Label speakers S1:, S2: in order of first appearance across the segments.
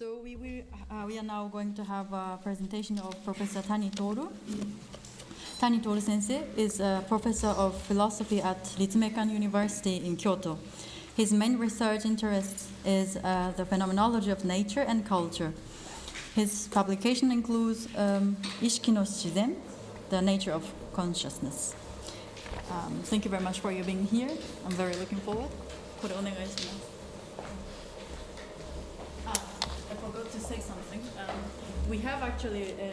S1: So we, will, uh, we are now going to have a presentation of Professor Tani Toru. Tani Toru sensei is a professor of philosophy at Ritsumeikan University in Kyoto. His main research interest is uh, the phenomenology of nature and culture. His publication includes um, Ishiki no Shizen, the nature of consciousness. Um, thank you very much for you being here. I'm very looking forward. これお願いします。 Say something. Um, we have actually a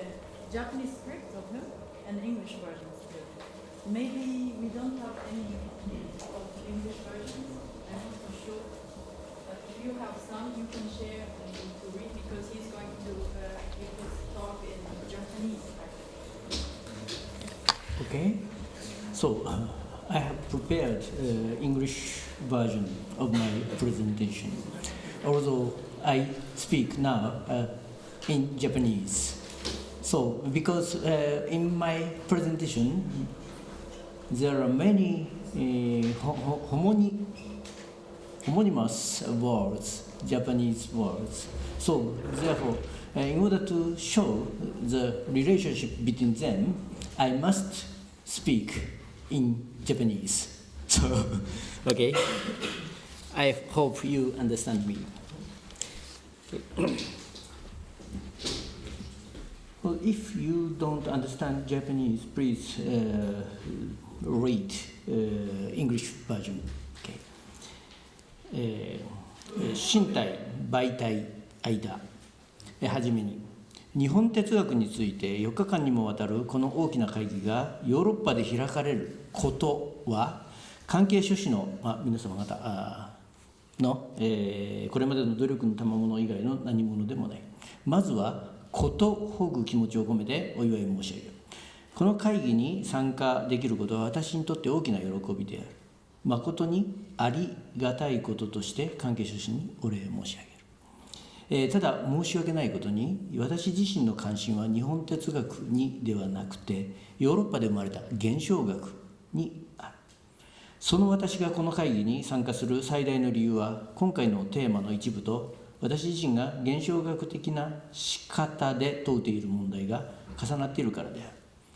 S1: Japanese script of him and English versions too. Maybe we don't have any of English versions. I'm not so sure. But if you have some, you can share and to read because he's going to uh, give his talk in Japanese.
S2: Okay, so uh, I have prepared uh, English version of my presentation, although I speak now uh, in Japanese. So because uh, in my presentation there are many uh, ho- ho- homony, homonymous words, Japanese words. So therefore, uh, in order to show the relationship between them, I must speak in Japanese. So, okay. I hope you understand me. Well, if you don't understand Japanese, please uh, read uh, English version. Okay. えー身体媒体間はじめに日本哲学について4日間にもわたるこの大きな会議がヨーロッパで開かれることは関係諸氏の、まあ、皆様方あの、えーこれまでの努力の賜物以外の何者でもない。まずはことほぐ気持ちを込めてお祝い申し上げる。この会議に参加できることは私にとって大きな喜びである。誠にありがたいこととして関係者氏にお礼申し上げる、えーただ申し訳ないことに私自身の関心は日本哲学にではなくてヨーロッパで生まれた現象学にその私がこの会議に参加する最大の理由は今回のテーマの一部と私自身が現象学的な仕方で問うている問題が重なっているからである。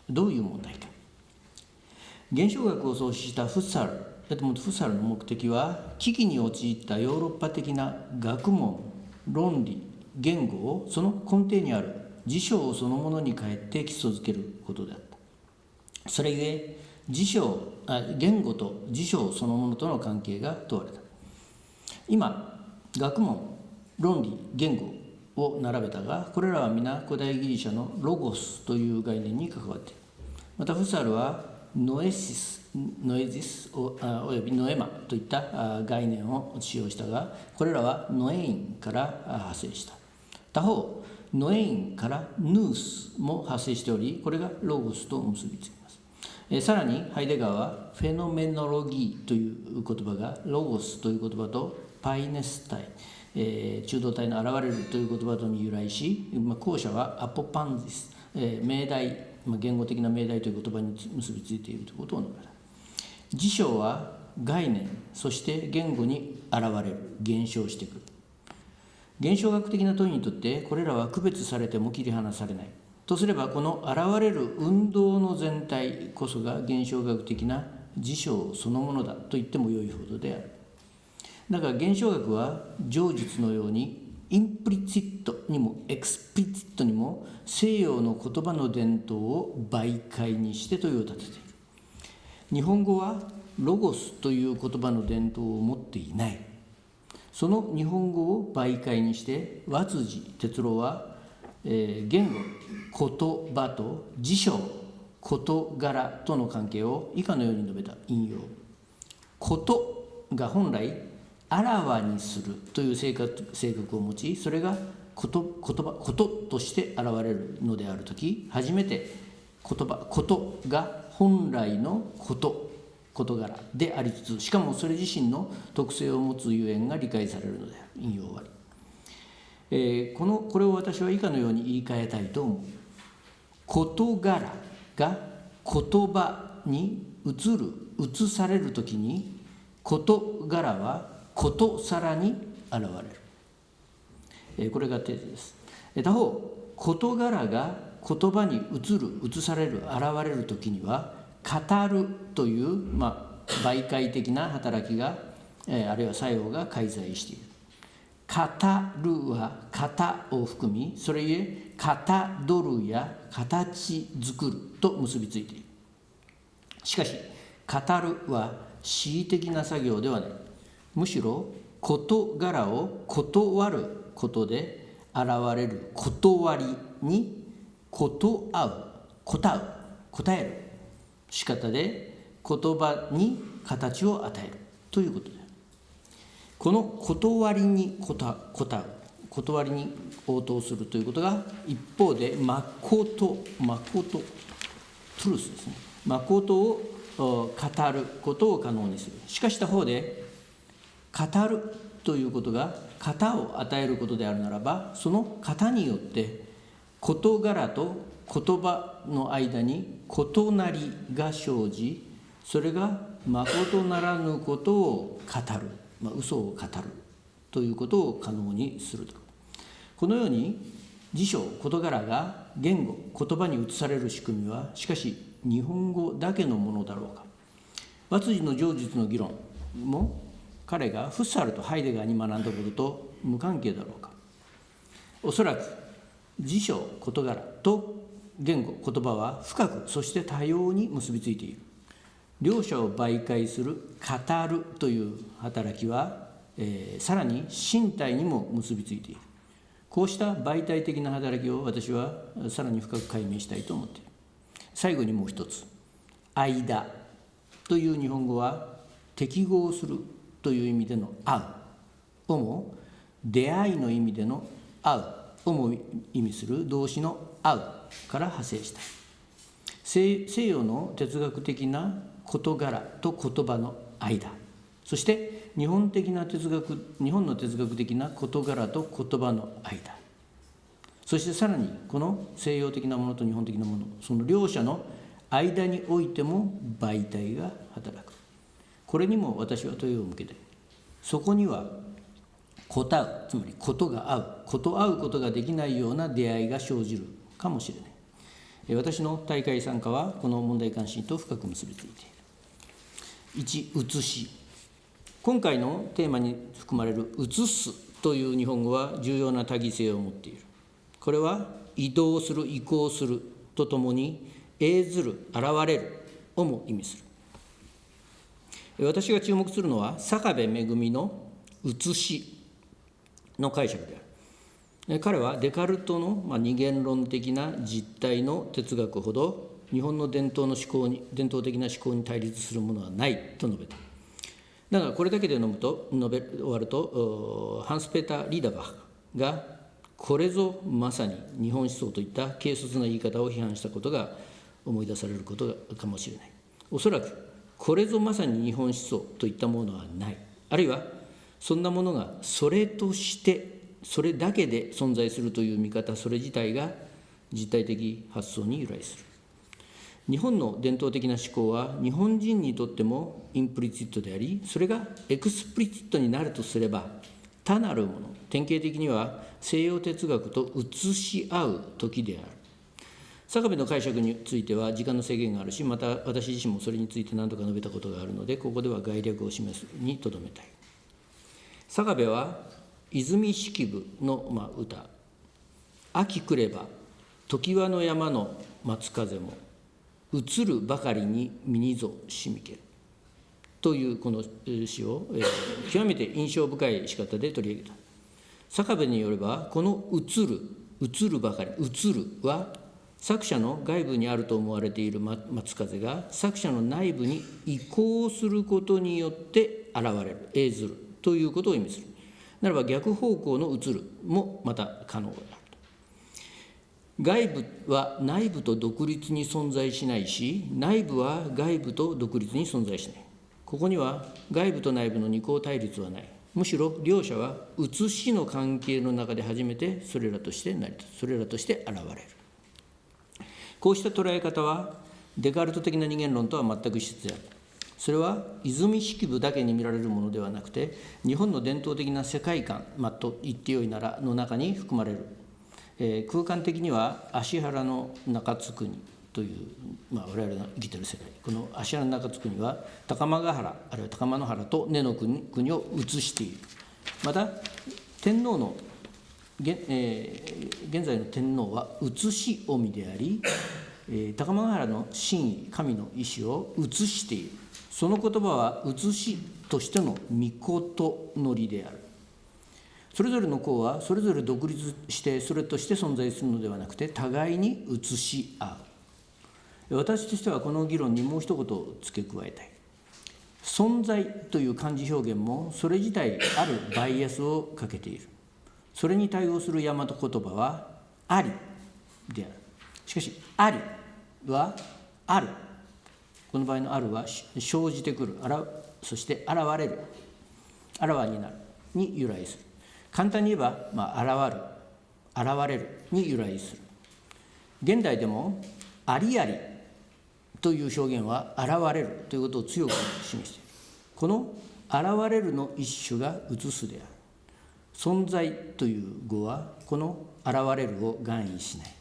S2: どういう問題か。現象学を創始したフッサルエドモンド・フッサルの目的は危機に陥ったヨーロッパ的な学問論理言語をその根底にある辞書をそのものに変えて基礎づけることであった。それゆえ辞書あ言語と辞書そのものとの関係が問われた。今学問論理言語を並べたがこれらは皆古代ギリシャのロゴスという概念に関わっている。またフッサールはノエシスノエジスおおよびノエマといった概念を使用したがこれらはνοεῖνから派生した。他方νοεῖνからヌースも派生しておりこれがロゴスと結びつきますえーさらにハイデガーは Phänomenologie という言葉がロゴスという言葉とφαίνεσθαι、えー中道体の現れるという言葉とに由来し、まあ、後者はアポパンジス、えー命題、まあ、言語的な命題という言葉に結びついているということを述べた。辞書は概念そして言語に現れる現象してくる。現象学的な問いにとってこれらは区別されても切り離されない。とすればこの現れる運動の全体こそが現象学的な事象そのものだと言ってもよいほどである。だから現象学は上述のように implizit にも explizit にも西洋の言葉の伝統を媒介にして問いを立てている。日本語はロゴスという言葉の伝統を持っていない。その日本語を媒介にして和辻哲郎は、えー言語言葉と辞書事柄との関係を以下のように述べた引用ことが本来あらわにするという性格性格を持ちそれがこと言葉こととして現れるのである時初めて言葉ことが本来のこと事柄でありつつしかもそれ自身の特性を持つゆえんが理解されるのである引用終わり、えーこのこれを私は以下のように言い換えたいと思う事柄が言葉に移る移される時に事柄はことさらに現れるえーこれがテーゼです。えー他方、事柄が言葉に移る、移される、現れる時には、語るという、まあ、媒介的な働きが、えーあるいは作用が介在している。語るは型を含み、それゆえ、かたどるや形作ると結びついている。しかし、語るは恣意的な作業ではない。むしろ、事柄を断ることで現れる断りに、こと合う、答う、答える仕方で言葉に形を与えるということである。この断りに答答う断りに応答するということが一方で誠誠トゥルスですね。誠を語ることを可能にするしかし他方で語るということが型を与えることであるならばその型によって事柄と言葉の間に異なりが生じそれが誠ならぬことを語る、まあ、嘘を語るということを可能にすると。このように辞書事柄が言語言葉に移される仕組みはしかし日本語だけのものだろうか。和辻の上述の議論も彼がフッサルとハイデガーに学んだことと無関係だろうか。おそらく辞書事柄と言語言葉は深くそして多様に結びついている。両者を媒介する語るという働きは、えーさらに身体にも結びついている。こうした媒体的な働きを私はさらに深く解明したいと思っている。最後にもう一つ「間」という日本語は適合するという意味での「合う」をも出会いの意味での「合う」をも意味する動詞の「合う」から派生した。西洋の哲学的な事柄と言葉の間。そして日本的な哲学日本の哲学的な事柄と言葉の間。そしてさらにこの西洋的なものと日本的なものその両者の間においても媒体が働く。これにも私は問いを向けてそこには答うつまりことが合うこと合うことができないような出会いが生じるかもしれない。私の大会参加はこの問題関心と深く結びついている1写し。今回のテーマに含まれる「写す」という日本語は重要な多義性を持っている。これは移動する移行するとともに映ずる現れるをも意味する。私が注目するのは坂部恵の「写し」の解釈である。彼はデカルトの、まあ、二元論的な実態の哲学ほど日本の伝統の思考に伝統的な思考に対立するものはないと述べた。だからこれだけで飲むと述べ終わるとハンス・ペーター・リーダーバックがこれぞまさに日本思想といった軽率な言い方を批判したことが思い出されることかもしれない。おそらくこれぞまさに日本思想といったものはない。あるいはそんなものがそれとしてそれだけで存在するという見方それ自体が実体的発想に由来する。日本の伝統的な思考は日本人にとっても implizit でありそれが explizit になるとすれば他なるもの。典型的には西洋哲学と映し合う時である。坂部の解釈については時間の制限があるしまた私自身もそれについて何度か述べたことがあるのでここでは概略を示すにとどめたい。坂部は泉式部の、まあ、歌「秋来れば常盤の山の松風も。移るばかりに身にぞしみける」というこの詩を、えー極めて印象深い仕方で取り上げた。坂部によればこの「移る」「移るばかり」「移る」は作者の外部にあると思われている松風が作者の内部に移行することによって現れる映ずるということを意味する。ならば逆方向の移るもまた可能である外部は内部と独立に存在しないし内部は外部と独立に存在しない。ここには外部と内部の二項対立はない。むしろ両者は写しの関係の中で初めてそれらとして成り立つそれらとして現れる。こうした捉え方はデカルト的な二元論とは全く一緒である。それは泉式部だけに見られるものではなくて日本の伝統的な世界観、まあ、と言ってよいならの中に含まれる、えー、空間的には芦原の中津国という、まあ、我々が生きてる世界この芦原の中津国は高間ヶ原あるいは高間野原と根の国国を移しているまた天皇の現,、えー、現在の天皇は移し臣であり、えー、高間ヶ原の真意神の意志を移しているその言葉は写しとしての御事のりであるそれぞれの項はそれぞれ独立してそれとして存在するのではなくて互いに写し合う。私としてはこの議論にもう一言付け加えたい。存在という漢字表現もそれ自体あるバイアスをかけている。それに対応する大和言葉はありである。しかしありはある。この場合のあるは生じてくる。そして現れる。あらわになる。に由来する。簡単に言えば、まあ、現る現れるに由来する。現代でもありありという表現は現れるということを強く示している。この現れるの一種が映すである。存在という語はこの現れるを含意しない。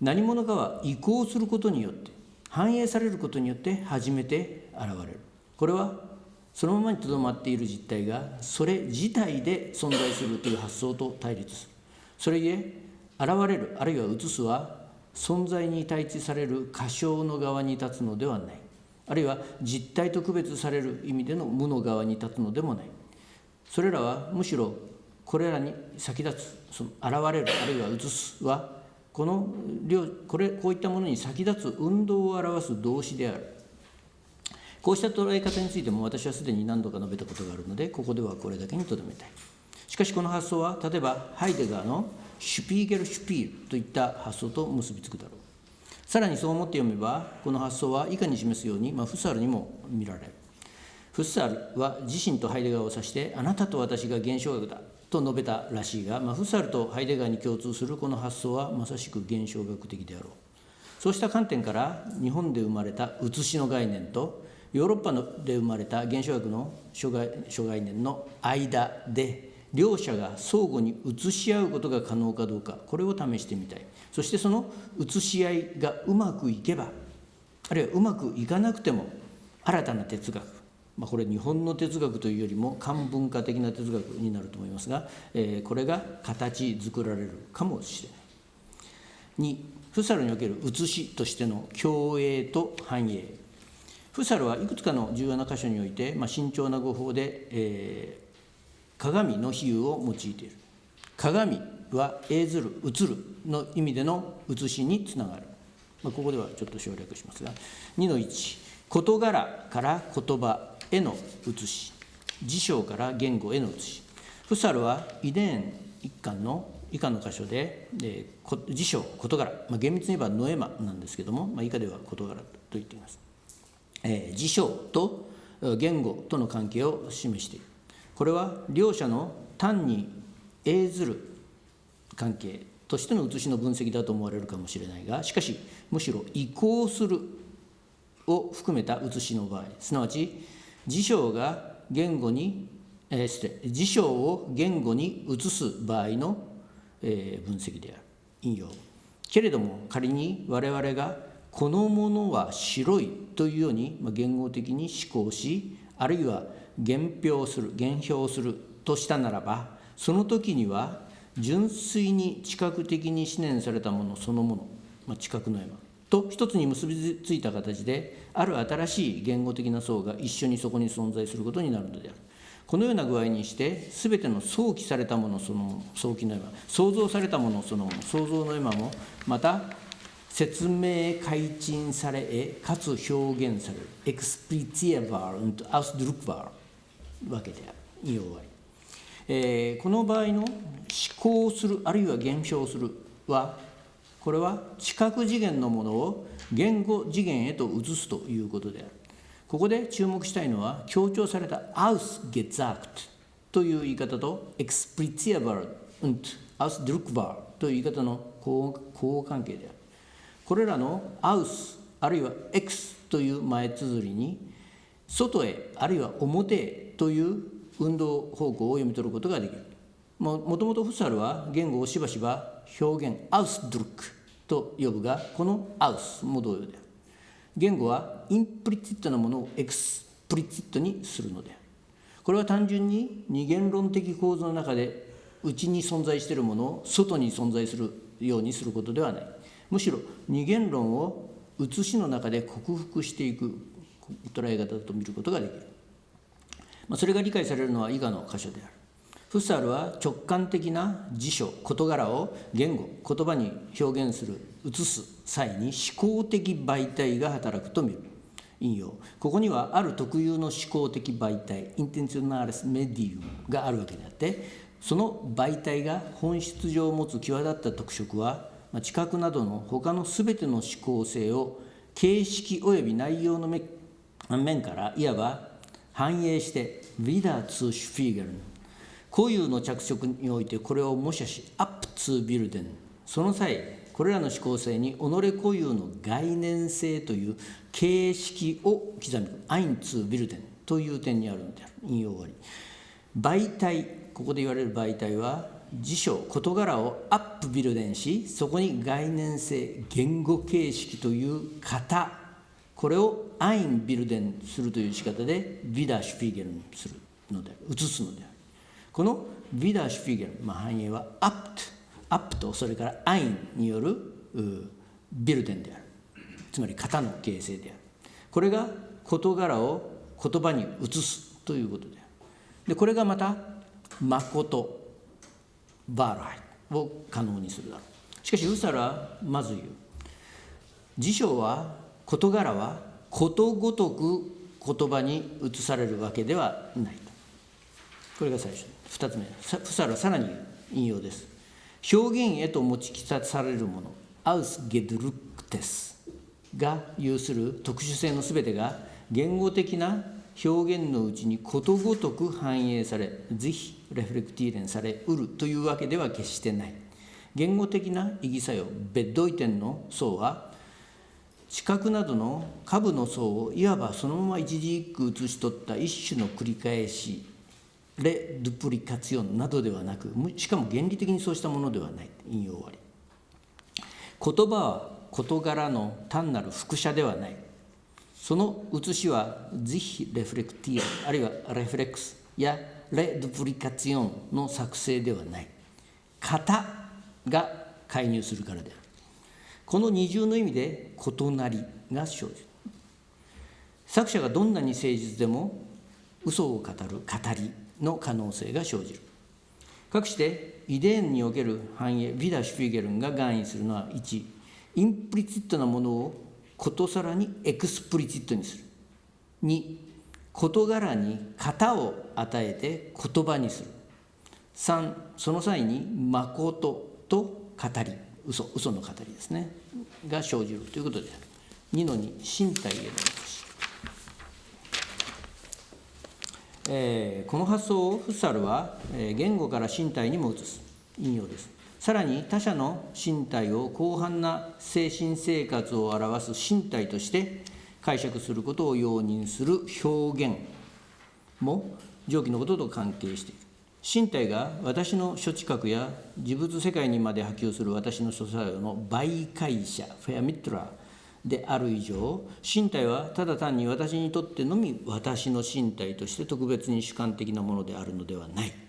S2: 何者かは移行することによって反映されることによって初めて現れる。これはそのままにとどまっている実態がそれ自体で存在するという発想と対立する。それゆえ現れるあるいは映すは存在に対峙される過小の側に立つのではない。あるいは実体と区別される意味での無の側に立つのでもない。それらはむしろこれらに先立つその現れるあるいは映すはこのこれこういったものに先立つ運動を表す動詞である。こうした捉え方についても私はすでに何度か述べたことがあるのでここではこれだけにとどめたい。しかしこの発想は例えばハイデガーのシュピーゲル・シュピールといった発想と結びつくだろう。さらにそう思って読めばこの発想は以下に示すように、まあ、フッサールにも見られる。フッサールは自身とハイデガーを指してあなたと私が現象学だと述べたらしいが、まあ、フッサールとハイデガーに共通するこの発想はまさしく現象学的であろう。そうした観点から日本で生まれた写しの概念とヨーロッパで生まれた現象学の諸概諸概念の間で両者が相互に写し合うことが可能かどうかこれを試してみたい。そしてその写し合いがうまくいけばあるいはうまくいかなくても新たな哲学まあ、これ日本の哲学というよりも漢文化的な哲学になると思いますが、えー、これが形作られるかもしれない。2フサルにおける写しとしての共栄と繁栄。フサルはいくつかの重要な箇所において、まあ、慎重な語法で、えー、鏡の比喩を用いている。鏡は映ずる映るの意味での写しにつながる、まあ、ここではちょっと省略しますが。2の1事柄から言葉への写し。辞書から言語への写し。フサルは遺伝一巻の以下の箇所で、えー、辞書事柄、まあ、厳密に言えばノエマなんですけども、まあ、以下では事柄と言っています、えー、辞書と言語との関係を示している。これは両者の単に映ずる関係としての写しの分析だと思われるかもしれないがしかしむしろ移行するを含めた写しの場合すなわち辞書が言語に、えー、して辞書を言語に移す場合の、えー、分析である。引用。けれども仮に我々がこのものは白いというように、言語的に思考しあるいは言表する言表するとしたならばその時には純粋に知覚的に思念されたものそのもの、まあ、知覚の山と一つに結びついた形である新しい言語的な層が一緒にそこに存在することになるのである。このような具合にして全ての想起されたものそのもの想起の絵馬想像されたものそのもの想像の絵馬もまた説明改陳されかつ表現されるエクスプリツィアバー und ausdruckbar わけである。引用終わり、えー、この場合の思考するあるいは現象するはこれは知覚次元のものを言語次元へと移すということである。ここで注目したいのは強調された ausgesagt という言い方と explizierbar und ausdruckbar という言い方の交互関係である。これらの aus あるいは x という前綴りに外へあるいは表へという運動方向を読み取ることができる。ももともとフッサールは言語をしばしば表現 Ausdruck と呼ぶがこの aus も同様である。言語は implizit なものを explizit にするのである。これは単純に二元論的構造の中で内に存在しているものを外に存在するようにすることではない。むしろ二元論を写しの中で克服していく捉え方だと見ることができる、まあ、それが理解されるのは以下の箇所である。フッサールは直感的な辞書事柄を言語言葉に表現する写す際に思考的媒体が働くと見る。引用。ここにはある特有の思考的媒体インテンショナーレスメディウムがあるわけであってその媒体が本質上持つ際立った特色は知覚などの他の全ての思考性を形式及び内容の面からいわば反映して「ィダーツーシュフィーゲル。ン」固有の着色においてこれを模写しアップツービルデン。その際これらの思考性に己固有の概念性という形式を刻みアインツービルデン。という点にあるのである引用終わり。媒体ここで言われる媒体は辞書事柄をアップビルデンしそこに概念性言語形式という型これをアインビルデンするという仕方でビダーシュフィーゲルにするのである移すのである。このビダーシュフィーゲル、まあ、繁栄はアップアップとそれからアインによるビルデンである。つまり型の形成である。これが事柄を言葉に移すということである。でこれがまた誠。バーライを可能にするだろう。しかしウサラはまず言う。辞書は事柄はことごとく言葉に移されるわけではないこれが最初。2つ目。フサラはさらに引用です。表現へと持ちきされるもの。アウス・ゲドルクテスが有する特殊性の全てが言語的な表現のうちにことごとく反映されぜひレフレクティーレンされうるというわけでは決してない。言語的な意義作用ベッドイテンの層は視覚などの下部の層をいわばそのまま一字一句写し取った一種の繰り返しレ・ドゥプリカツィオンなどではなくしかも原理的にそうしたものではない。引用終わり。言葉は事柄の単なる複写ではない。その写しはぜひレフレクティアあるいはレフレックスやレ・ドプリカツィオンの作成ではない。型が介入するからである。この二重の意味で異なりが生じる。作者がどんなに誠実でも嘘を語る語りの可能性が生じる。かくして遺伝における繁栄ヴィダ・シュフィゲルンが含意するのは1インプリチットなものをことさらにエクスプリチットにする。2事柄に型を与えて言葉にする。3その際に誠と語り。嘘嘘の語りですね。が生じるということで。ある2の2身体へのえー、この発想をフッサルは、えー、言語から身体にも移す。引用です。さらに他者の身体を広範な精神生活を表す身体として解釈することを容認する表現も上記のことと関係している。身体が私の諸知覚や事物世界にまで波及する私の諸作用の媒介者フェアミットラーである以上身体はただ単に私にとってのみ私の身体として特別に主観的なものであるのではない。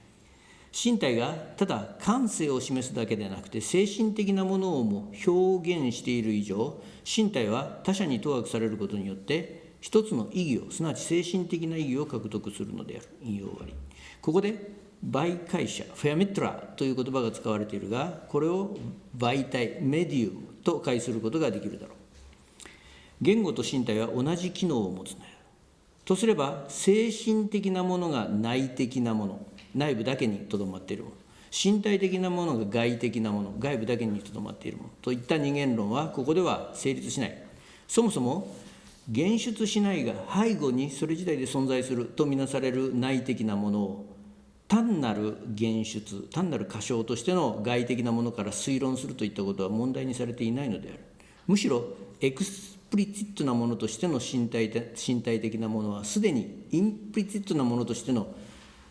S2: 身体がただ感性を示すだけでなくて精神的なものをも表現している以上身体は他者に当惑されることによって一つの意義をすなわち精神的な意義を獲得するのである。引用終わり。ここで媒介者フェアミットラという言葉が使われているがこれを媒体メディウムと解することができるだろう。言語と身体は同じ機能を持つのよとすれば精神的なものが内的なもの。内部だけにとどまっているもの。身体的なものが外的なもの。外部だけにとどまっているもの。といった二元論はここでは成立しない。そもそも現出しないが背後にそれ自体で存在する。とみなされる内的なもの。を単なる現出。単なる過小としての外的なものから推論するといったことは問題にされていないのである。むしろ explizit なものとしての身体身体的なものはすでに implizit なものとしての、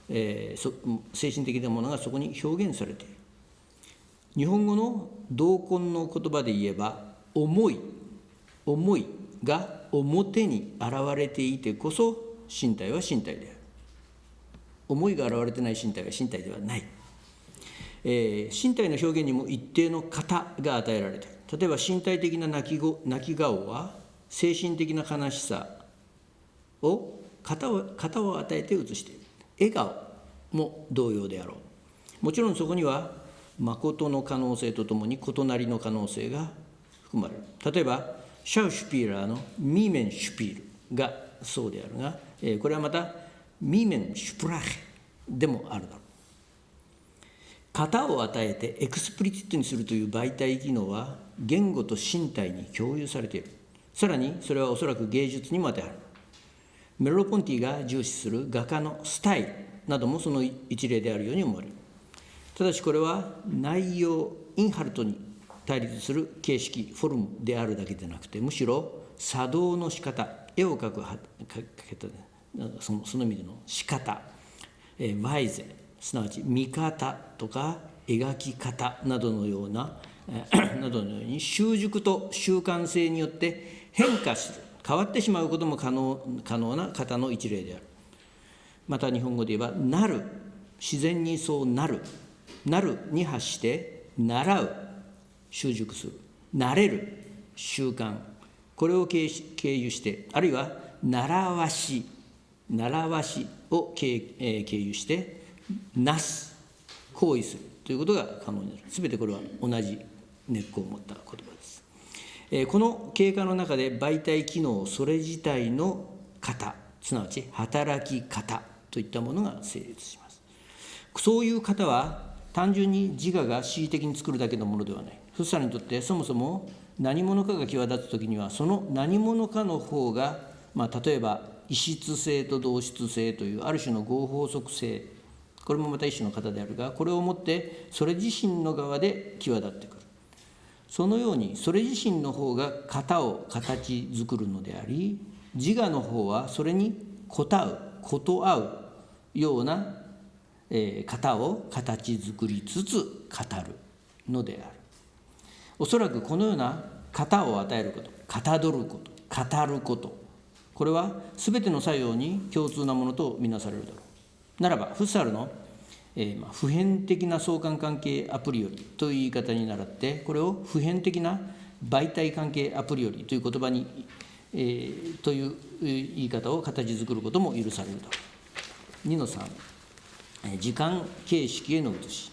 S2: えー、そ精神的なものがそこに表現されている。日本語の同根の言葉で言えば思い思いが表に現れていてこそ身体は身体である。思いが現れてない身体は身体ではない、えー、身体の表現にも一定の型が与えられている。例えば身体的な泣き泣き顔は精神的な悲しさを型を型を与えて映している。笑顔も同様であろう。もちろんそこには誠の可能性とともに異なりの可能性が含まれる。例えばシャウシュピーラーのミーメンシュピールがそうであるが、えー、これはまたMienensprache でもあるだろう。型を与えて explizit にするという媒体機能は言語と身体に共有されている。さらにそれはおそらく芸術にも当てはまる。メルロ＝ポンティが重視する画家のスタイルなどもその一例であるように思われるただしこれは内容 Inhalt に対立する形式フォルムであるだけでなくてむしろ作動の仕方絵を描くかけたそのその意味での仕方、えー、ワイゼすなわち見方とか描き方などのようななどのように習熟と習慣性によって変化する変わってしまうことも可能可能な方の一例である。また日本語で言えば「なる」自然にそうなる「なる」に発して「習う」習熟する「慣れる」習慣。これを経由してあるいは「習わし」「習わし」を経由して「なす」行為する。ということが可能になる。全てこれは同じ根っこを持った言葉です。この経過の中で媒体機能それ自体の型すなわち働き方といったものが成立します。そういう方は単純に自我が恣意的に作るだけのものではない。フッサルにとってそもそも何者かが際立つ時にはその何者かの方が、まあ、例えば異質性と同質性というある種の合法則性これもまた一種の型であるがこれをもってそれ自身の側で際立ってくるそのようにそれ自身の方が型を形作るのであり自我の方はそれに応うこと合うような、え、型を形作りつつ語るのである。おそらくこのような型を与えることかたどること語ることこれは全ての作用に共通なものとみなされるだろう。ならばフッサルのえ、ま、普遍的な相関関係アプリよりという言い方に倣ってこれを普遍的な媒体関係アプリよりという言葉に、え、という言い方を形作ることも許されるだろう2の3、時間形式への移し。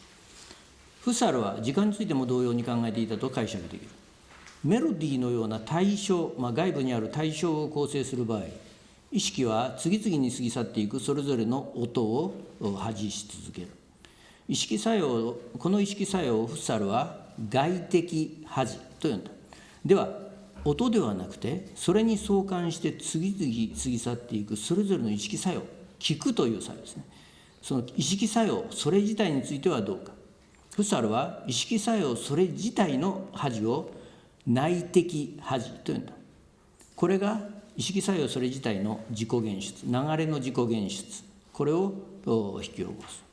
S2: フサルは時間についても同様に考えていたと解釈できる。メロディーのような対象、まあ、外部にある対象を構成する場合意識は次々に過ぎ去っていくそれぞれの音を発し続ける。意識作用この意識作用をフッサルは外的恥と呼んだ。では音ではなくてそれに相関して次々過ぎ去っていくそれぞれの意識作用聞くという作用ですね。その意識作用それ自体についてはどうか。フッサールは意識作用それ自体の把持を内的把持と呼んだ。これが意識作用それ自体の自己現出流れの自己現出これを引き起こす。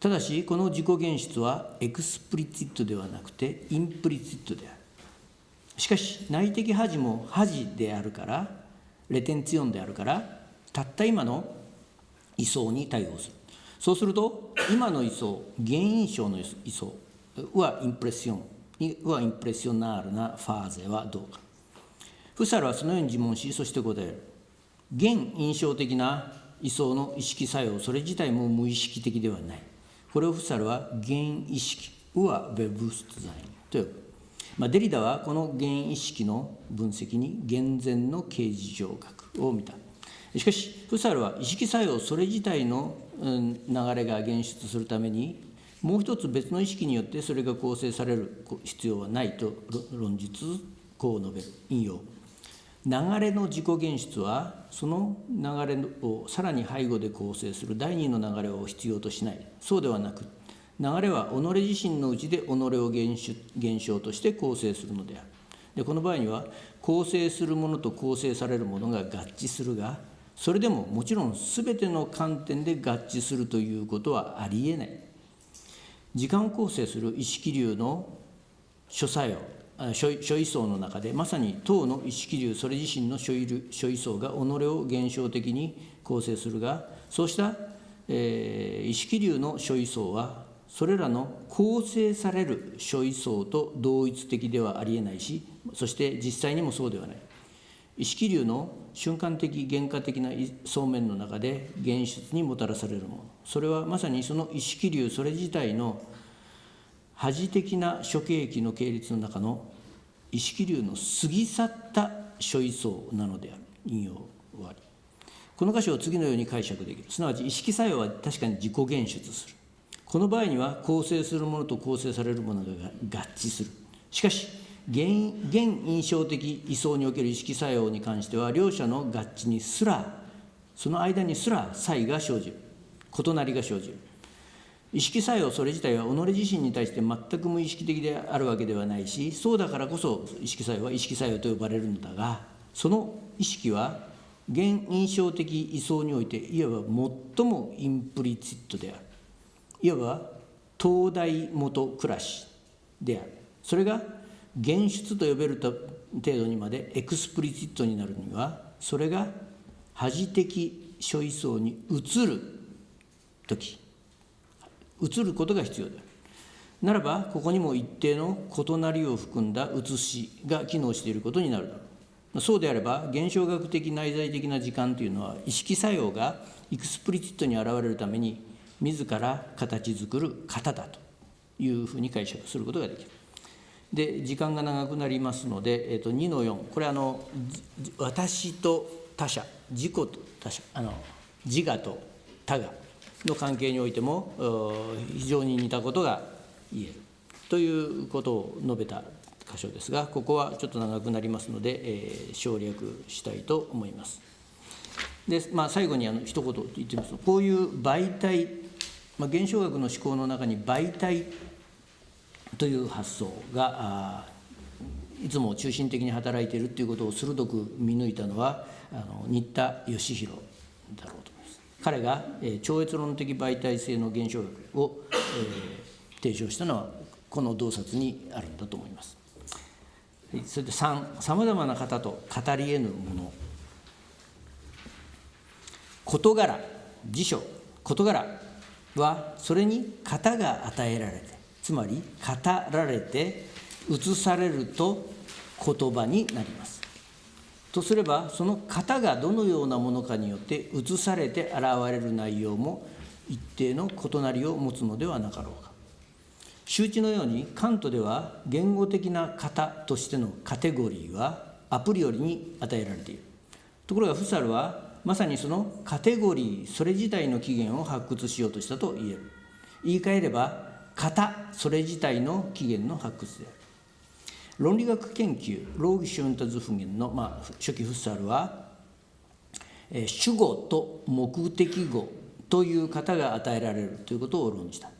S2: ただしこの自己現出は explizit ではなくて implizit である。しかし内的把持も把持であるからレテンツィオンであるからたった今の位相に対応する。そうすると今の位相原因象の位相はインプレッションはインプレッショナールなファーゼはどうか。フサルはそのように自問しそして答える。現印象的な位相の意識作用それ自体も無意識的ではない。これをフサルは現意識ウア・ベブストザインと呼ぶ、まあ、デリダはこの現意識の分析に厳然の形事上学を見た。しかしフサルは意識作用それ自体の流れが現出するためにもう一つ別の意識によってそれが構成される必要はないと論述こう述べる。引用。流れの自己現出はその流れをさらに背後で構成する第二の流れを必要としない。そうではなく流れは己自身のうちで己を現象として構成するのである。でこの場合には構成するものと構成されるものが合致するがそれでももちろん全ての観点で合致するということはありえない。時間を構成する意識流の諸作用。諸位相の中でまさに当の意識流それ自身の諸位相が己を現象的に構成するがそうした、えー、意識流の諸位相はそれらの構成される諸位相と同一的ではありえないしそして実際にもそうではない。意識流の瞬間的原価的な層面の中で現出にもたらされるもの。それはまさにその意識流それ自体の恥的な諸経域の系列の中の意識流の過ぎ去った諸位相なのである引用終わり。この箇所を次のように解釈できる。すなわち意識作用は確かに自己現出する。この場合には構成するものと構成されるものが合致する。しかし現現印象的位相における意識作用に関しては両者の合致にすらその間にすら差異が生じる。異なりが生じる。意識作用それ自体は己自身に対して全く無意識的であるわけではないしそうだからこそ意識作用は意識作用と呼ばれるのだがその意識は原印象的位相においていわば最も implizit である。いわば灯台下暗しである。それが現出と呼べる程度にまで explizit になるにはそれが把持的諸位相に移る時。移ることが必要であるならばここにも一定の異なりを含んだ移しが機能していることになるだろうそうであれば現象学的内在的な時間というのは意識作用がエクスプリチットに現れるために自ら形作る型だというふうに解釈することができる。で時間が長くなりますので、えー、と2の4これあの私と他者自己と他者あの自我と他我の関係においても非常に似たことが言えるということを述べた箇所ですが、ここはちょっと長くなりますので、えー、省略したいと思います。で、まあ、最後にあの一言言ってみますと、こういう媒体、まあ、現象学の思考の中に媒体という発想がいつも中心的に働いているということを鋭く見抜いたのはあの新田義弘だろうと。彼が、えー、超越論的媒体性の現象学を、えー、提唱したのはこの洞察にあるんだと思います。それで3さまざまな方と語り得ぬもの事柄辞書事柄はそれに型が与えられてつまり語られて移されると言葉になりますとすればその型がどのようなものかによって移されて現れる内容も一定の異なりを持つのではなかろうか。周知のようにカントでは言語的な型としてのカテゴリーはアプリオリに与えられている。ところがフサルはまさにそのカテゴリーそれ自体の起源を発掘しようとしたと言える。言い換えれば型それ自体の起源の発掘である。論理学研究ローギシュンタズフゲンの、まあ、初期フッサルは、え主語と目的語という型が与えられるということを論じた。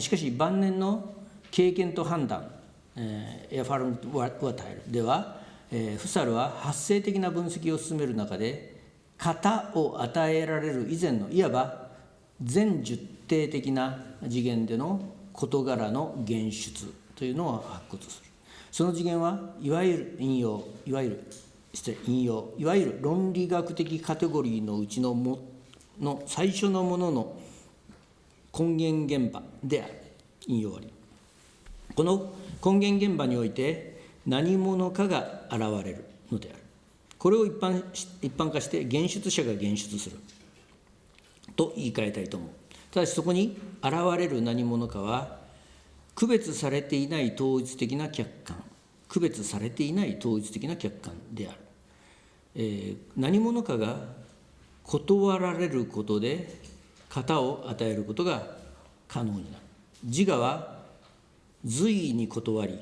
S2: しかし晩年の経験と判断、えー、エファルム・ワタイルでは、えー、フサルは発生的な分析を進める中で型を与えられる以前のいわば全十定的な次元での事柄の現出というのを発掘する。その次元はいわゆる引用いわゆる失礼引用いわゆる論理学的カテゴリーのうちのもの最初のものの根源現場である。引用ありこの根源現場において何者かが現れるのである。これを一般一般化して現出者が現出する。と言い換えたいと思う。ただしそこに現れる何者かは区別されていない統一的な客観。区別されていない統一的な客観である、えー、何者かが断られることで型を与えることが可能になる。自我は随意に断り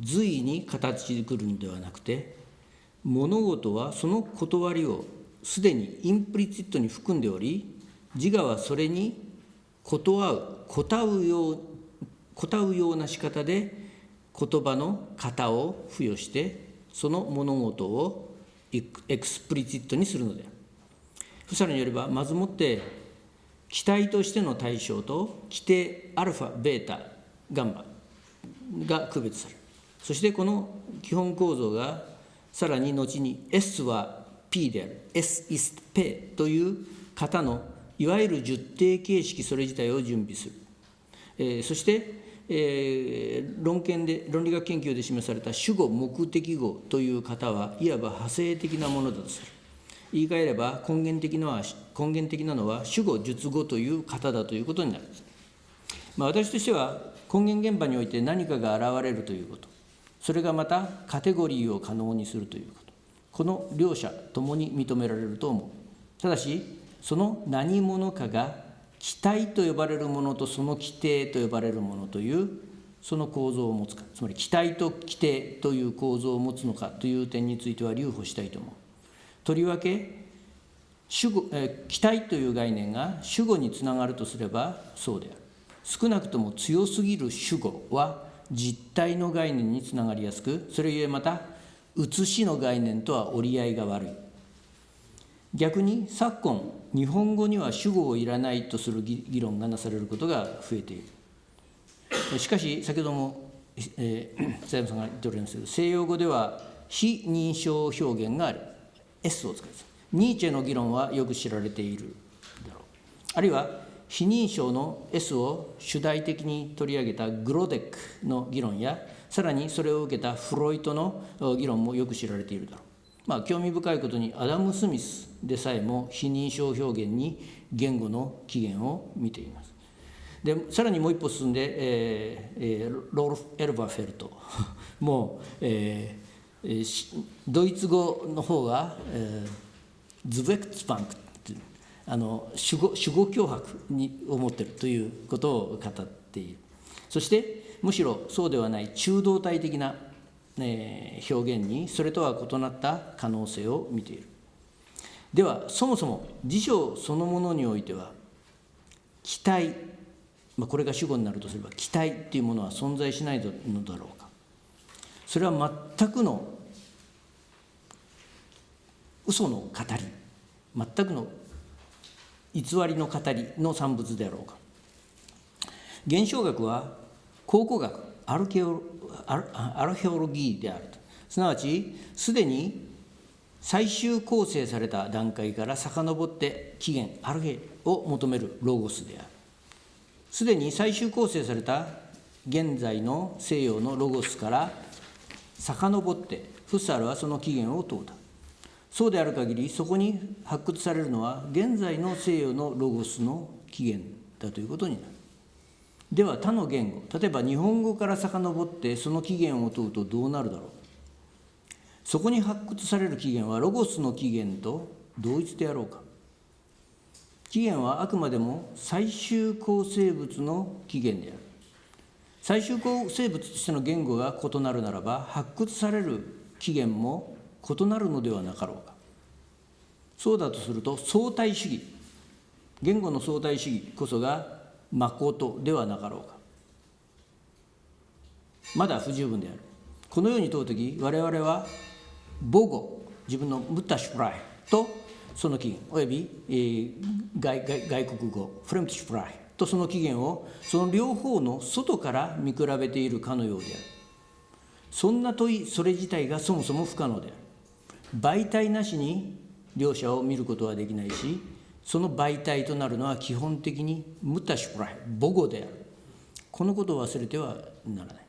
S2: 随意に形作るのではなくて物事はその断りをすでにインプリチットに含んでおり自我はそれに断う答うよう答うような仕方で言葉の型を付与してその物事をエクスプリチットにするのである。フサルによれば、まずもって気体としての対象と規定アルファ、ベータ、ガンマが区別される。そしてこの基本構造がさらに後に S は P である S is P という型のいわゆる十定形式それ自体を準備する、えー、そして、えー、論検で論理学研究で示された主語目的語という型はいわば派生的なものだとする。言い換えれば根源的のは根源的なのは主語述語という型だということになるまあ、私としては根源現場において何かが現れるということ。それがまたカテゴリーを可能にするということ。この両者ともに認められると思う。ただしその何者かが期待と呼ばれるものとその規定と呼ばれるものというその構造を持つか。つまり期待と規定という構造を持つのかという点については留保したいと思う。とりわけ主語、え期待という概念が主語につながるとすればそうである。少なくとも強すぎる主語は実体の概念につながりやすくそれゆえまた写しの概念とは折り合いが悪い。逆に昨今日本語には主語をいらないとする議論がなされることが増えている。しかし先ほども、えー、さんが言っておりますけど西洋語では非認証表現がある。S を使います。ニーチェの議論はよく知られているだろう。あるいは非認証の S を主題的に取り上げたグロデックの議論やさらにそれを受けたフロイトの議論もよく知られているだろう。まあ、興味深いことにアダム・スミスでさえも非認証表現に言語の起源を見ています。でさらにもう一歩進んで、えーえー、ロール・エルバーフェルト。もう、えー、ドイツ語の方が、えー、ズベクツパンクあの主語主語脅迫に思っているということを語っている。そしてむしろそうではない中道体的な、え表現にそれとは異なった可能性を見ている。ではそもそも辞書そのものにおいては期待、まあ、これが主語になるとすれば期待っていうものは存在しないのだろうか。それは全くの嘘の語り全くの偽りの語りの産物であろうか。現象学は考古学アルケオアルアルヘオロギーであると。すなわちすでに最終構成された段階から遡って起源アルヘを求めるロゴスである。すでに最終構成された現在の西洋のロゴスから遡ってフッサールはその起源を問うた。そうである限りそこに発掘されるのは現在の西洋のロゴスの起源だということになる。では他の言語例えば日本語から遡ってその起源を問うとどうなるだろう。そこに発掘される起源はロゴスの起源と同一であろうか。起源はあくまでも最終構成物の起源である。最終構成物としての言語が異なるならば発掘される起源も異なるのではなかろうか。そうだとすると相対主義。言語の相対主義こそが誠ではなかろうか。まだ不十分である。このように問う時我々は母語自分のムッタシュプライとその起源および、えー、外外国語フレムチュプライとその起源をその両方の外から見比べているかのようである。そんな問いそれ自体がそもそも不可能である。媒体なしに両者を見ることはできないしその媒体となるのは基本的にムタシュプライ母語である。このことを忘れてはならな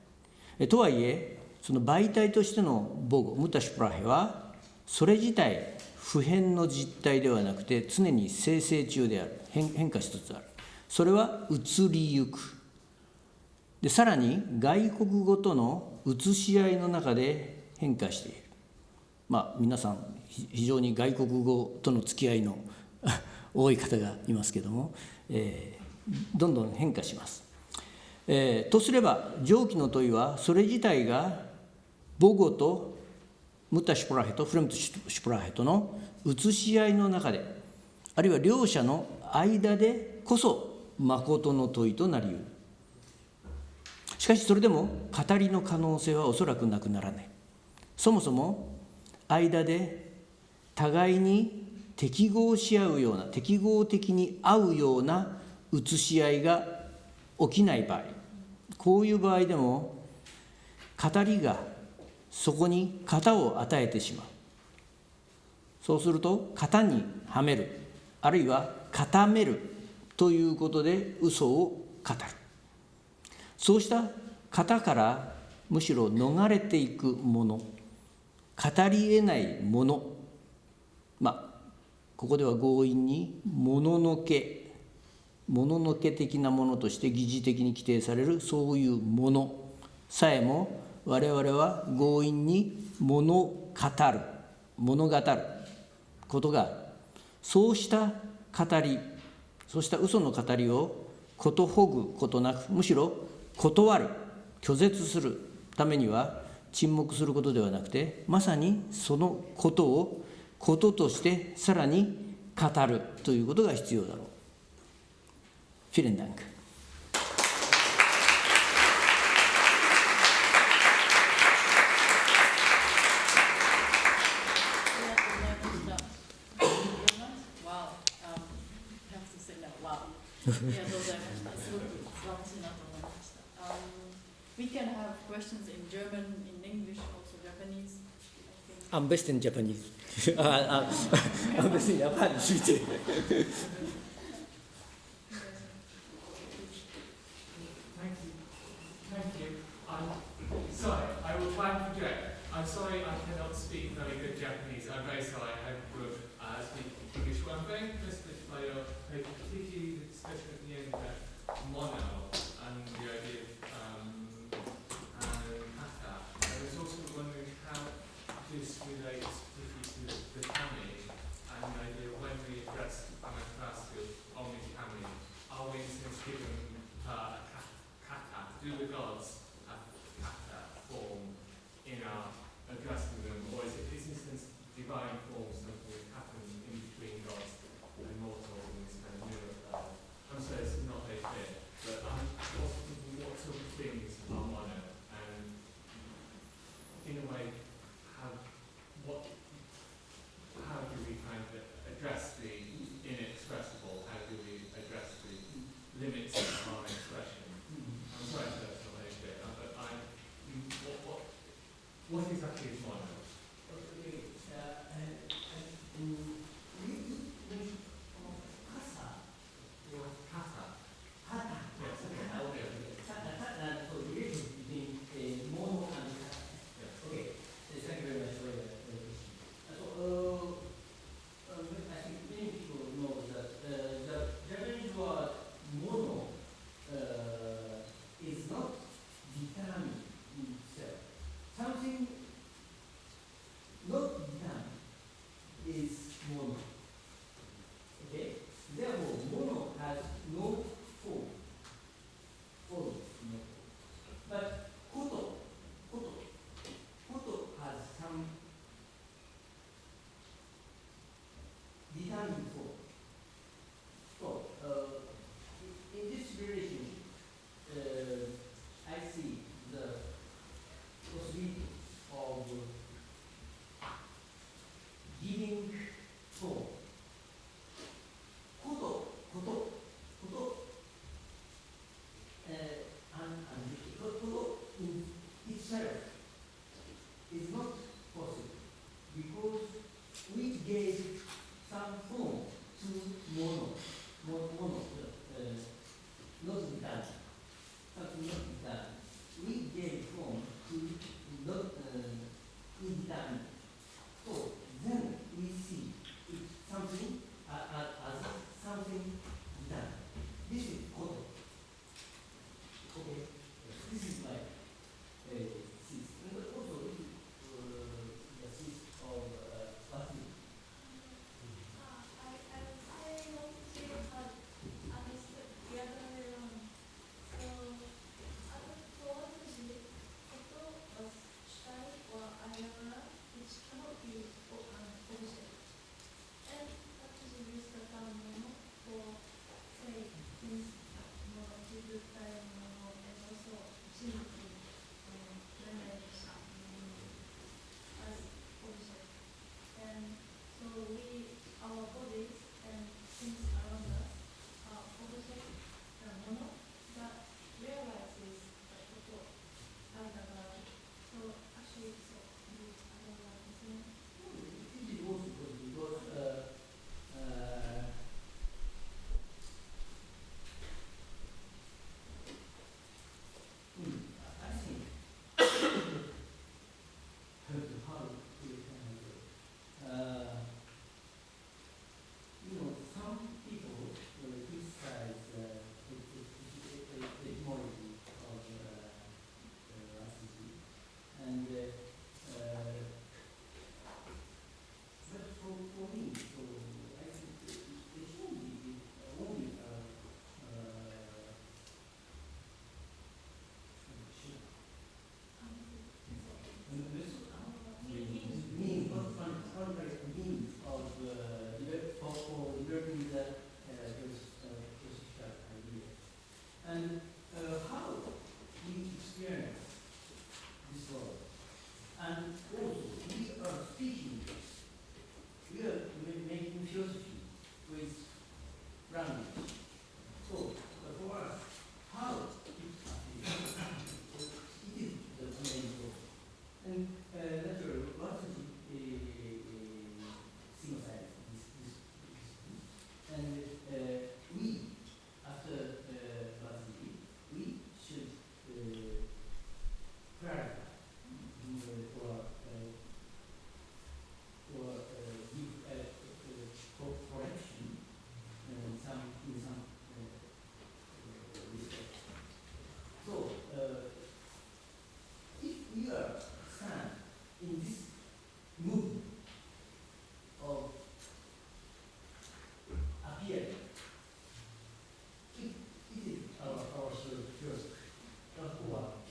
S2: い。とはいえその媒体としての母語ムタシュプライはそれ自体普遍の実体ではなくて常に生成中である。変化しつつある。それは移りゆく。でさらに外国語との移し合いの中で変化している。まあ、皆さん非常に外国語との付き合いの 多い方がいますけども、えー、どんどん変化します。えー、とすれば上記の問いはそれ自体が母語とムタ・シュプラヘとフレムト・シュプラヘとの移し合いの中であるいは両者の間でこそ誠の問いとなりうるしかしそれでも語りの可能性はおそらくなくならないそもそも間で互いに適合し合うような適合的に合うような写し合いが起きない場合こういう場合でも語りがそこに型を与えてしまう。そうすると型にはめる。あるいは固めるということで嘘を語る。そうした型からむしろ逃れていくもの。語りえないもの。まあここでは強引にもののけ。もののけ的なものとして疑似的に規定されるそういうものさえも我々は強引に物語る物語ることがあるそうした語りそうした嘘の語りをことほぐことなくむしろ断る拒絶するためには沈黙することではなくてまさにそのことをこととしてさらに語るということが必要だろう。フィレンダンク
S1: ありがとうございました。すごく素晴らしいなと思いました。Um, we can have questions in German, in English, also Japanese. I think.
S2: I'm best in Japanese. 아, 아, I'm best in Japan.
S3: Thank you. Thank you. I'm sorry, I will try and project. I'm sorry I cannot speak very good Japanese. I'm very sorry I would uh, speak English. Well, I'm very interested by your by particularly the discussion at the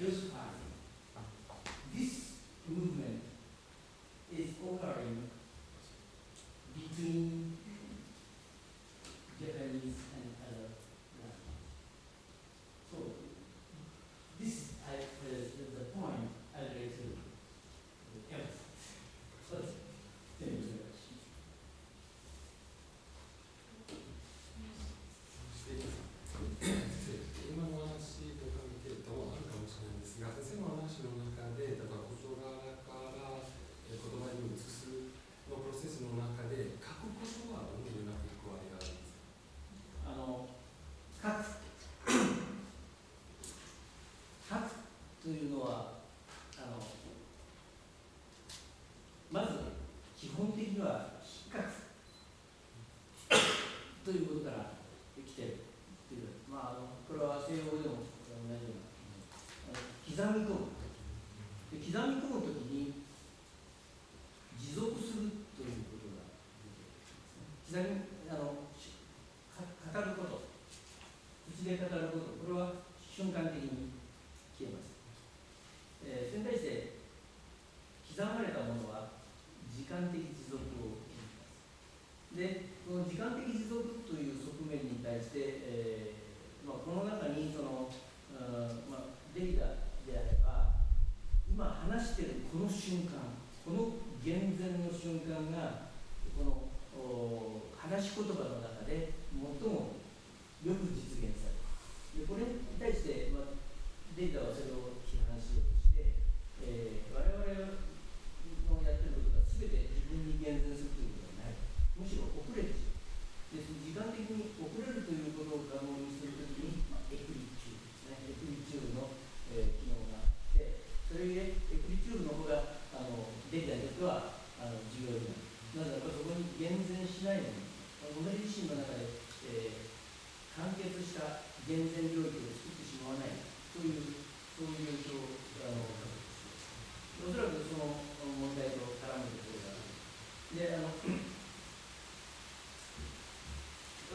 S2: just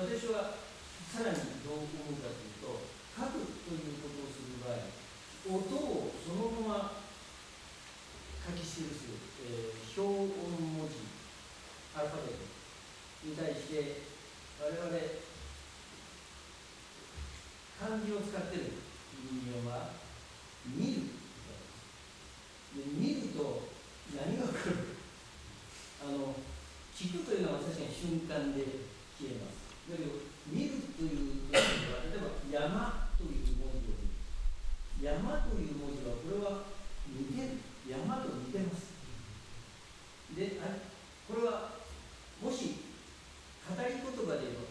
S2: 私はさらにどう思うかというと書くということをする場合音をそのまま書き記す、えー、表音文字アルファベットに対して我々漢字を使ってる人間は見るで見ると何が来る？あの聞くというのは確かに瞬間で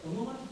S2: 怎么办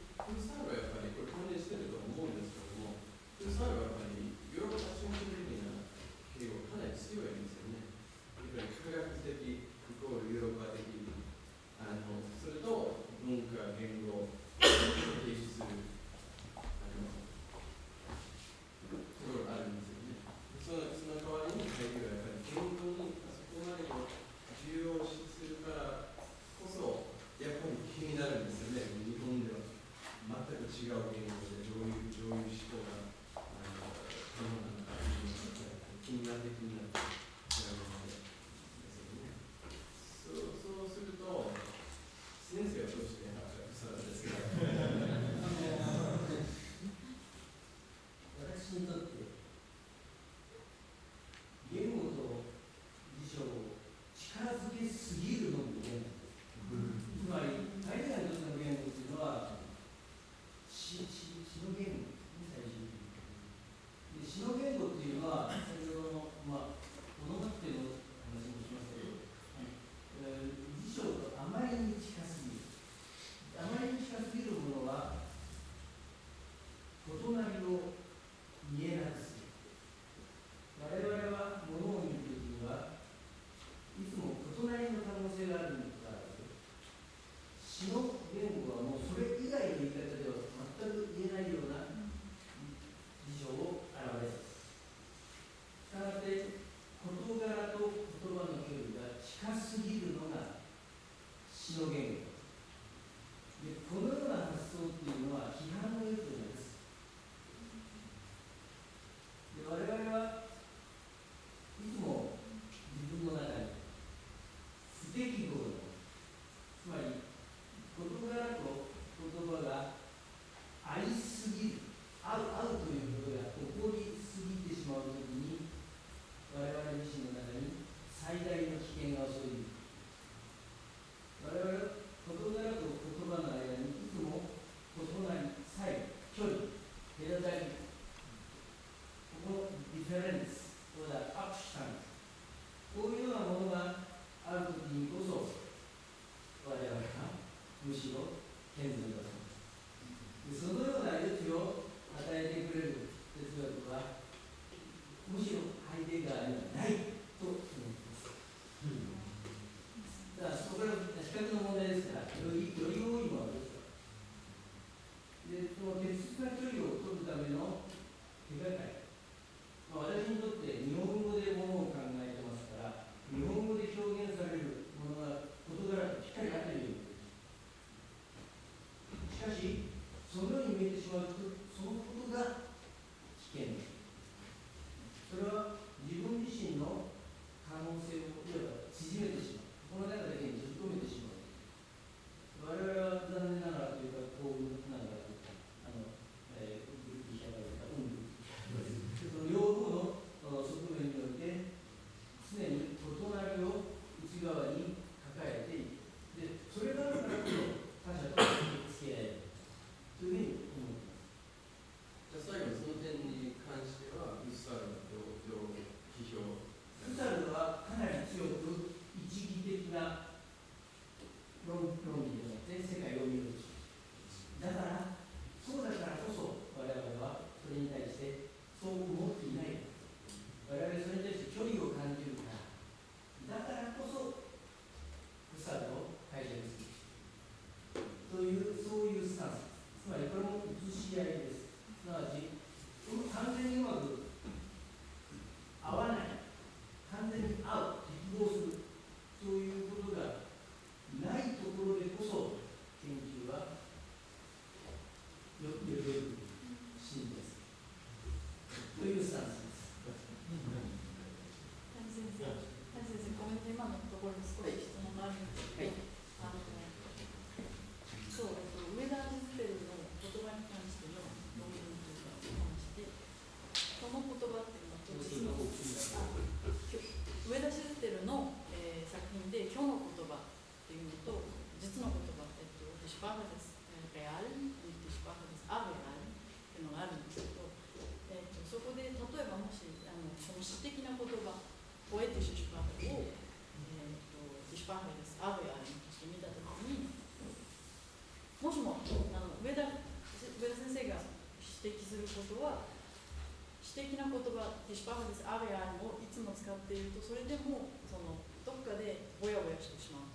S2: 葉「
S1: ティシュパフです。アレア」をいつも使っているとそれでもそのどっかでぼやぼやしてしまう。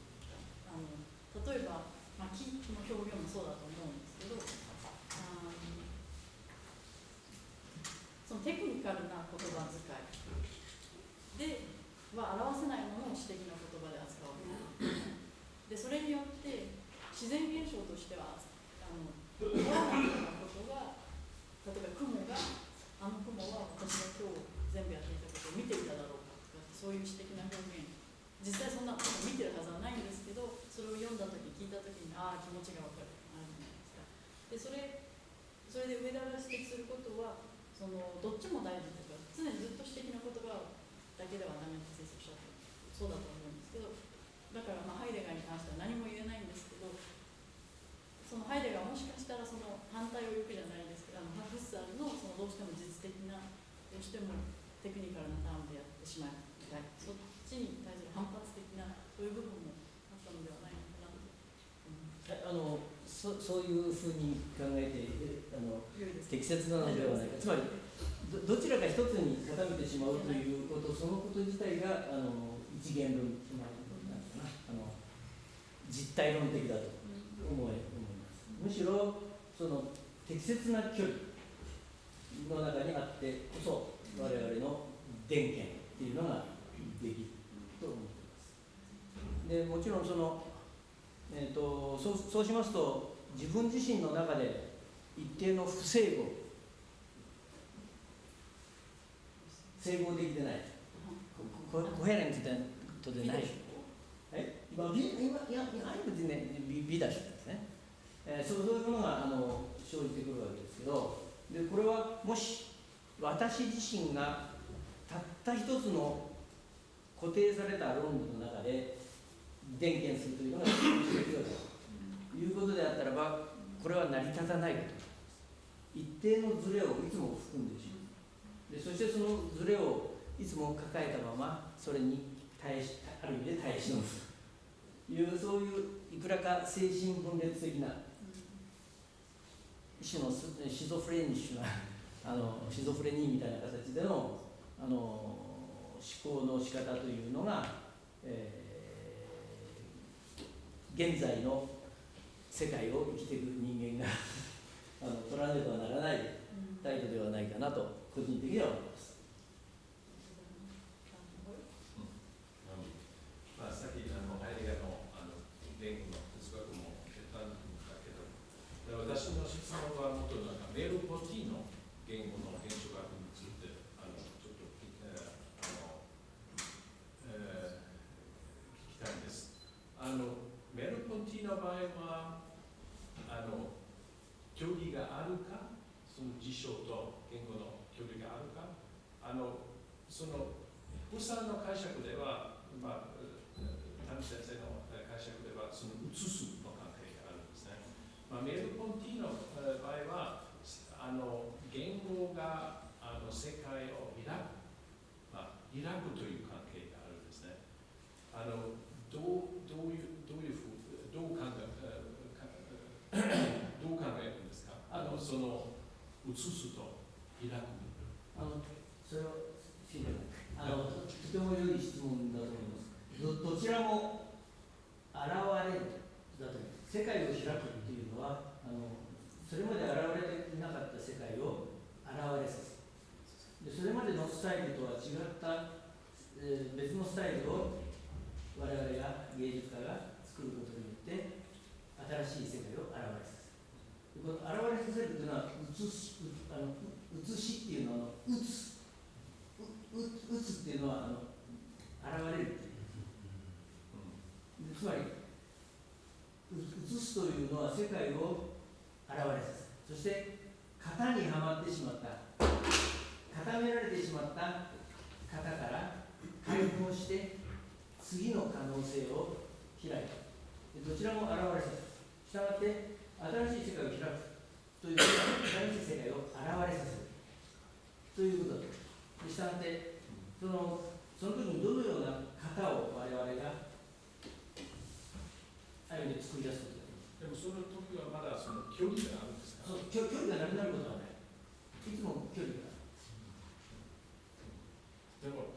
S1: あの例えば、まあ、木の表現もそうだと思うんですけどあのそのテクニカルな言葉遣いでは表せないものを詩的な言葉で扱うでそれによって自然現象としてはあの思わないようなことが例えば雲があの雲は私が今日全部やっていたことを見ていただろうかとかそういう詩的な表現実際そんなこと見てるはずはないんですけどそれを読んだ時聞いた時にああ気持ちが分かるあるじゃないですかでそれそれで上田が指摘することはそのどっちも大事というか常にずっと詩的な言葉だけではダメって先生おっしゃってそうだと思うんですけどだからまあハイデガーに関しては何も言えないんですけどそのハイデガーはもしかしたらその反対を言うじゃないですけどあのハフッサールのそのどうしても実的などうしてもテクニカルなタームでやってしまいたい。そっちに対する反発的なそういう部分もあったのではないのかなと思います
S2: あのそそういうふうに考えてあの適切なのではないか。つまりどどちらか一つに固めてしまうということそのこと自体があの一元論まあなんかな。あの実体論的だと思い思います。むしろその適切な距離の中にあってこそ我々の電源っていうのができると思ってます。でもちろんその、えー、とそうそうしますと自分自身の中で一定の不整合整合できてない。ココヘレントでない。はい、まあ、美今いやいやある別にね美美だしですね、えー、そうそういうものがあの生じてくるわけですけどでこれはもし私自身がたった一つの固定された論理の中で伝見するというのが必要だということであったらばこれは成り立たないこと一定のズレをいつも含んでしまうでそしてそのズレをいつも抱えたままそれに耐えしある意味で耐え忍ぶというそういういくらか精神分裂的な種のシゾフレニッシュな あのシゾフレニーみたいな形でのあの思考の仕方というのが、えー現在の世界を生きていく人間が あの取らねばならない態度ではないかなと個人的には思います。
S4: まあ、さっきあのハイデガーのあの言語の哲学も出たんだけど、で私の質問はもっとなんかメルポティの言語の現象学についてあのちょっと、えーあのえー聞きたいんです。あのメルポティの場合はあの距離があるか、その辞書と言語の距離があるか、あのそのプサの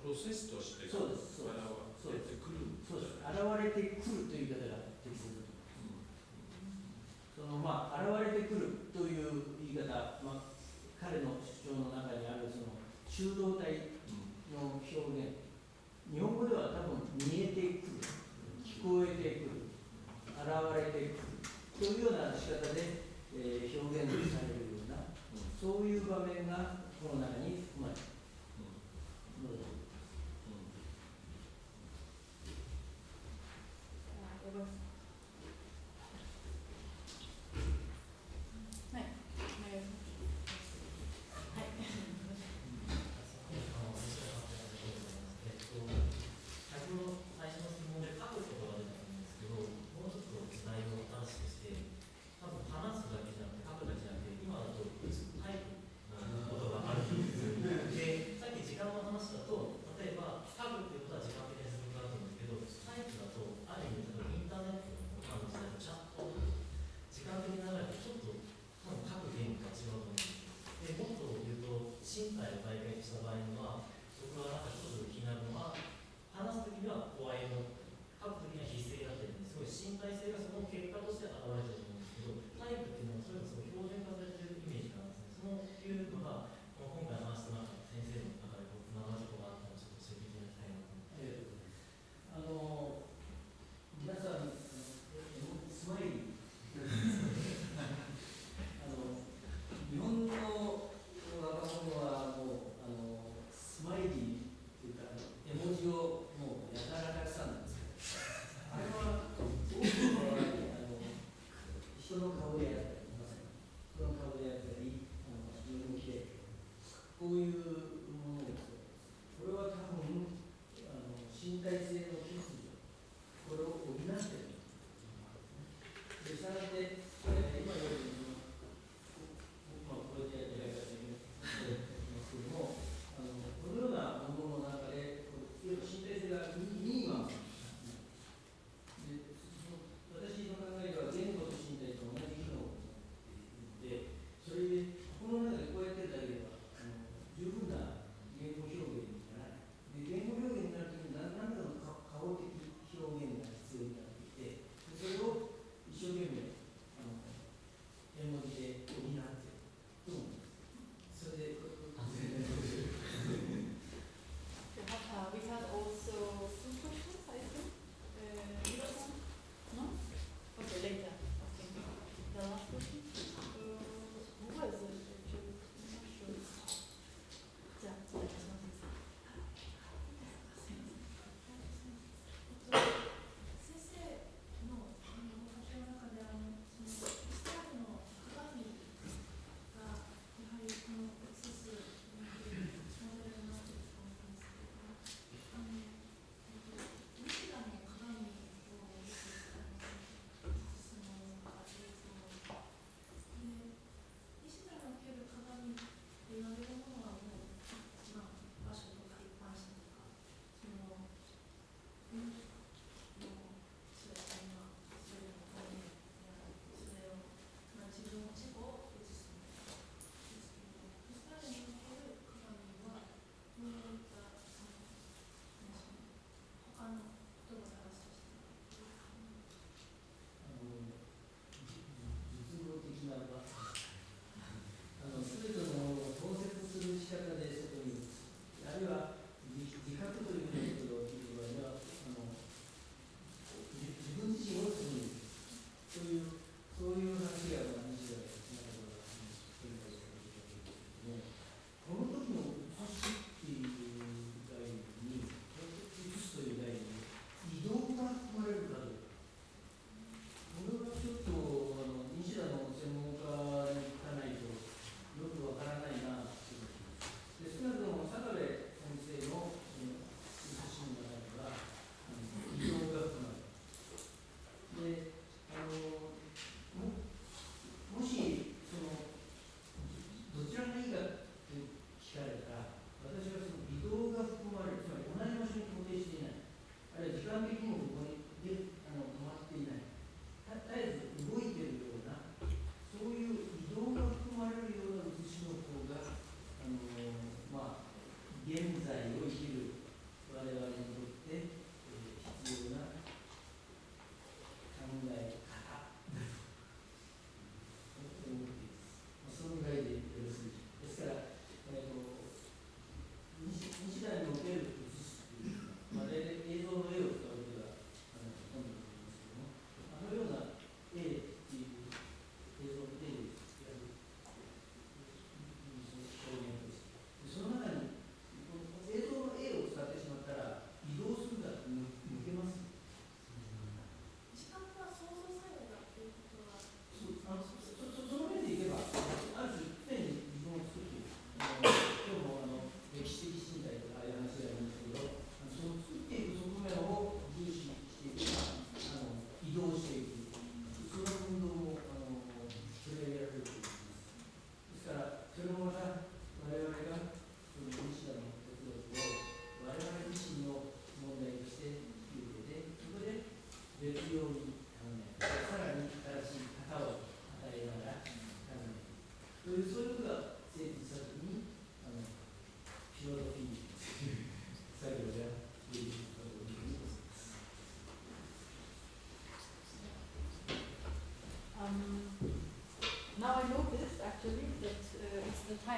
S4: プロセスとして現れてくる
S5: そうです現れてくるという言い方が適切だと思います、うん、そのまあ現れてくるという言い方、まあ、彼の主張の中にあるその中道体の表現、うん、日本語では多分見えてくる聞こえてくる現れてくるというような仕方で、えー、表現されるような、うん、そういう場面がこの中に含まれています。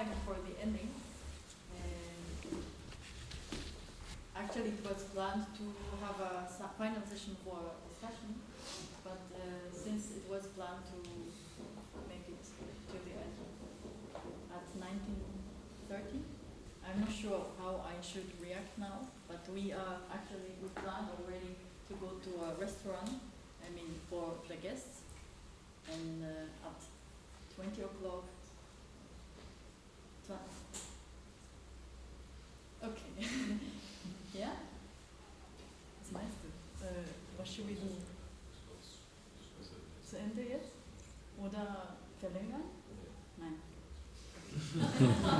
S1: Time for the ending. And actually, it was planned to have a final session for discussion, but uh, since it was planned to make it to the end at 1930, I'm not sure how I should react now, but we are actually, we planned already to go to a restaurant, I mean, for the guests, and uh, at 20 o'clock. Hmm.